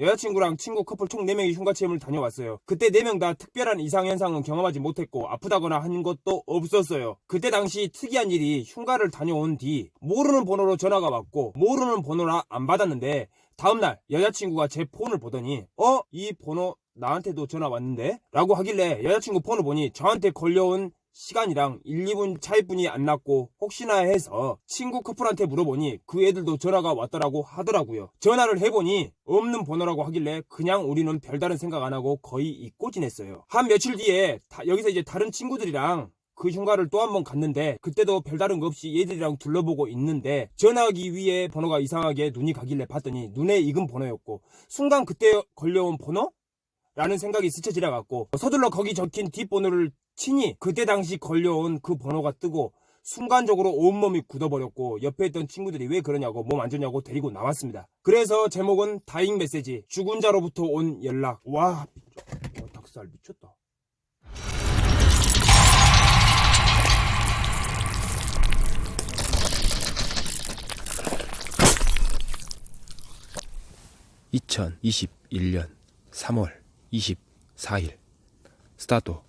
여자친구랑 친구 커플 총 4명이 흉가 체험을 다녀왔어요. 그때 4명 다 특별한 이상 현상은 경험하지 못했고 아프다거나 한 것도 없었어요. 그때 당시 특이한 일이 흉가를 다녀온 뒤 모르는 번호로 전화가 왔고 모르는 번호라 안 받았는데 다음날 여자친구가 제 폰을 보더니 어? 이 번호 나한테도 전화 왔는데? 라고 하길래 여자친구 폰을 보니 저한테 걸려온 시간이랑 1, 2분 차이뿐이 안 났고 혹시나 해서 친구 커플한테 물어보니 그 애들도 전화가 왔더라고 하더라고요. 전화를 해보니 없는 번호라고 하길래 그냥 우리는 별다른 생각 안 하고 거의 잊고 지냈어요. 한 며칠 뒤에 다- 여기서 이제 다른 친구들이랑 그 흉가를 또 한 번 갔는데 그때도 별다른 거 없이 얘들이랑 둘러보고 있는데 전화하기 위해 번호가 이상하게 눈이 가길래 봤더니 눈에 익은 번호였고 순간 그때 걸려온 번호? 라는 생각이 스쳐 지나갔고 서둘러 거기 적힌 뒷번호를 치니 그때 당시 걸려온 그 번호가 뜨고 순간적으로 온몸이 굳어버렸고 옆에 있던 친구들이 왜 그러냐고 몸 안 좋냐고 데리고 나왔습니다. 그래서 제목은 다잉 메시지 죽은 자로부터 온 연락 와 미쳐 와, 닭살 미쳤다. (2021년 3월 24일) 스타트. 고.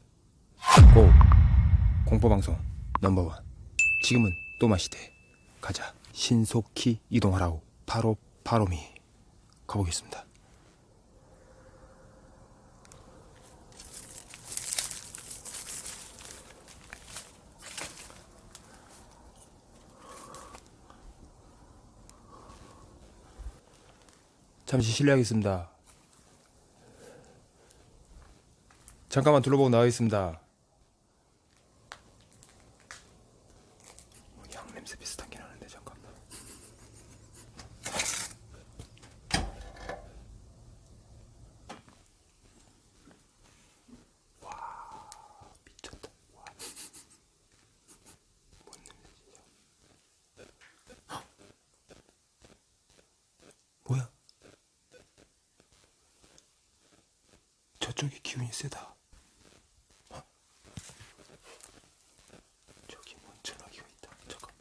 공포방송 넘버원. 지금은 또마시대. 가자. 신속히 이동하라고 바로 바로미. 가보겠습니다. 잠시 실례하겠습니다 잠깐만 둘러보고 나가겠습니다. 양 냄새 비슷하긴 하는데 잠깐만. 와 미쳤다. 와. 뭔 냄새지? 헉! 뭐야? 저쪽에 기운이 세다 헉! 저기 뭔 전화기가 있다 잠깐만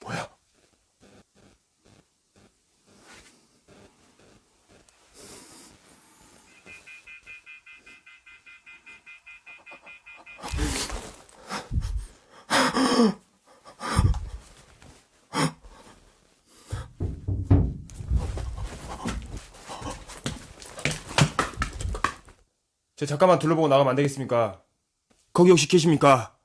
뭐야 저 잠깐만 둘러보고 나가면 안 되겠습니까? 거기 혹시 계십니까?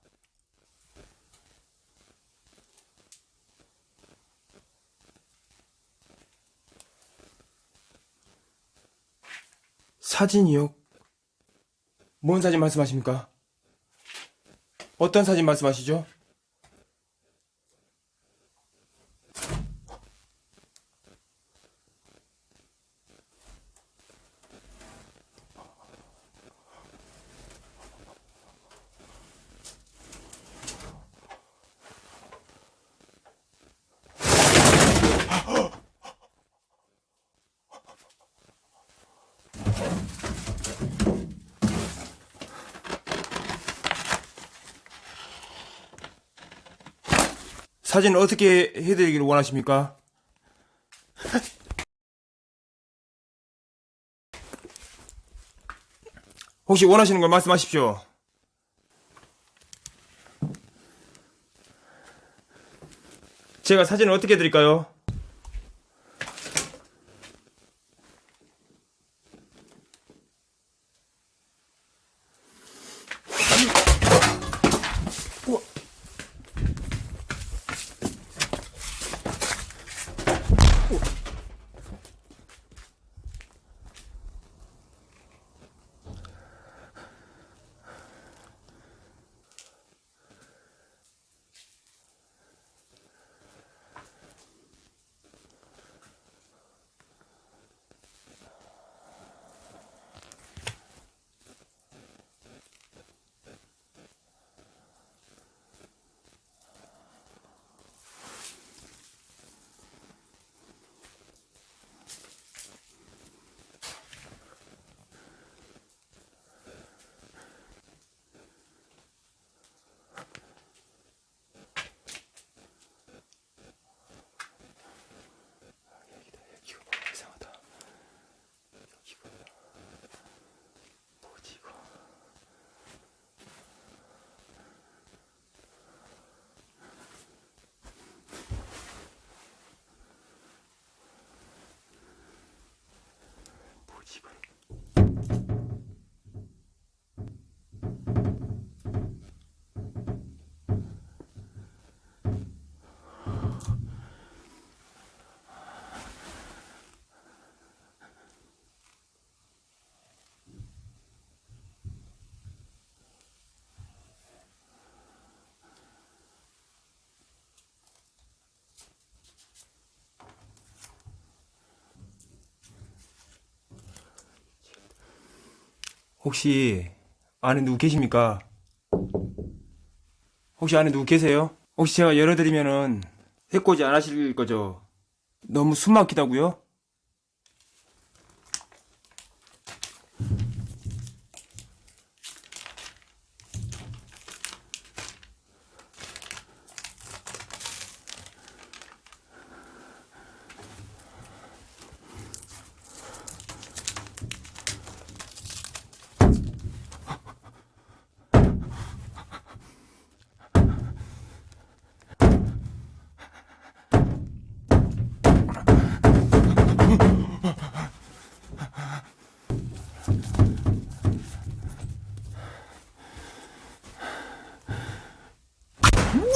사진이요? 뭔 사진 말씀하십니까? 어떤 사진 말씀하시죠? 사진 어떻게 해드리기를 원하십니까? 혹시 원하시는 걸 말씀하십시오. 제가 사진을 어떻게 드릴까요? 혹시 안에 누구 계십니까? 혹시 안에 누구 계세요? 혹시 제가 열어드리면은 해코지 안 하실 거죠? 너무 숨 막히다고요?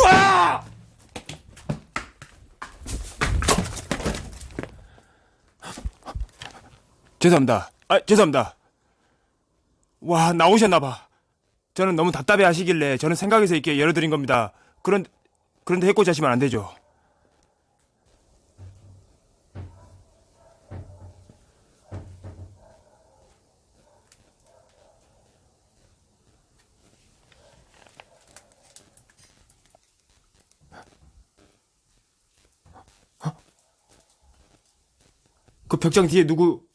와! 죄송합니다. 아, 죄송합니다. 와, 나오셨나봐. 저는 너무 답답해 하시길래 저는 생각해서 이렇게 열어드린 겁니다. 그런, 그런데 해코지 하시면 안 되죠. 그 벽장 뒤에 누구,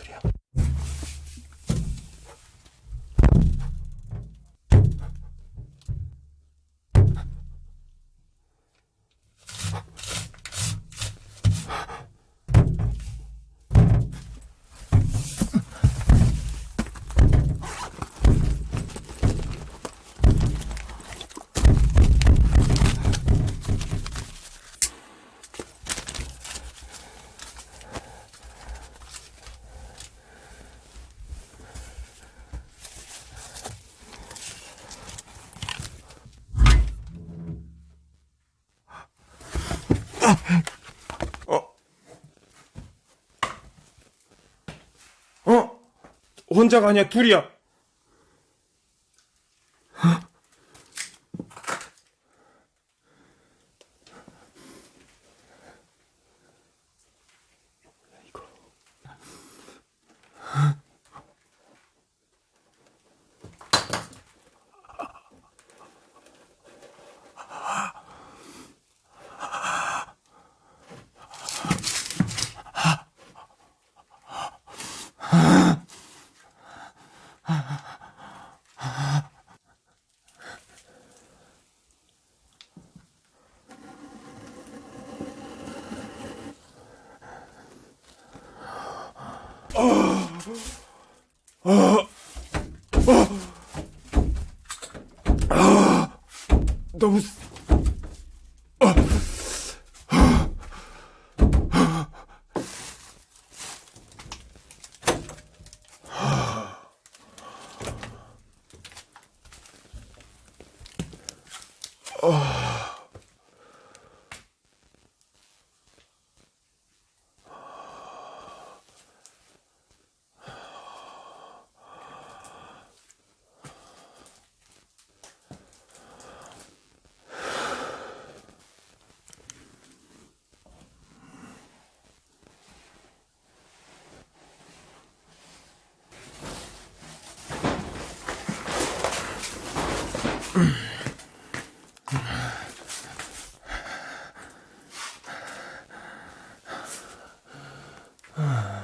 소리야? 어? 어? 혼자가 아니야, 둘이야. 너무 아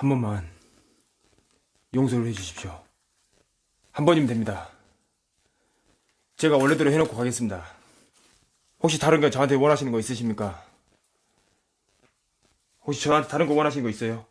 한 번만 용서를 해주십시오. 한 번이면 됩니다. 제가 원래대로 해놓고 가겠습니다. 혹시 다른 거 저한테 원하시는 거 있으십니까? 혹시 저한테 다른 거 원하시는 거 있어요?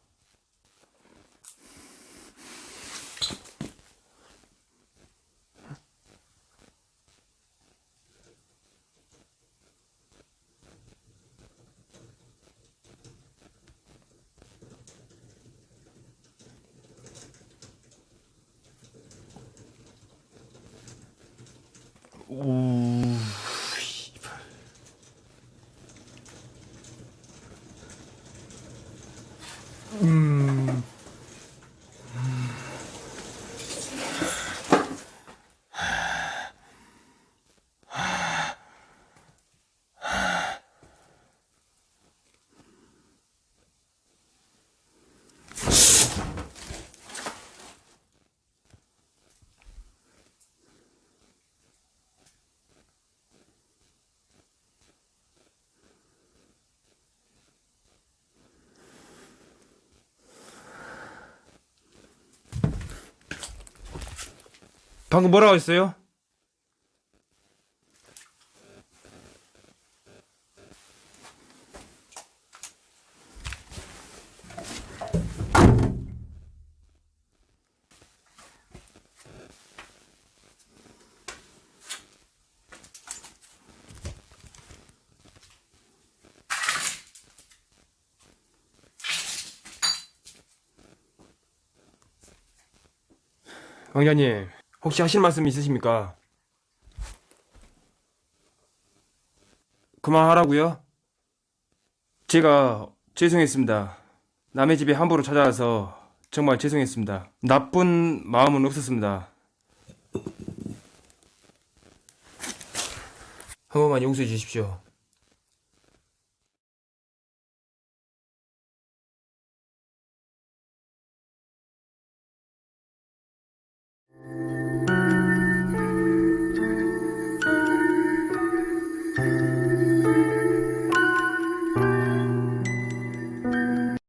Mm. 방금 뭐라고 했어요? 왕자님, 혹시 하실 말씀 있으십니까? 그만하라고요? 제가 죄송했습니다. 남의 집에 함부로 찾아와서 정말 죄송했습니다. 나쁜 마음은 없었습니다. 한 번만 용서해 주십시오.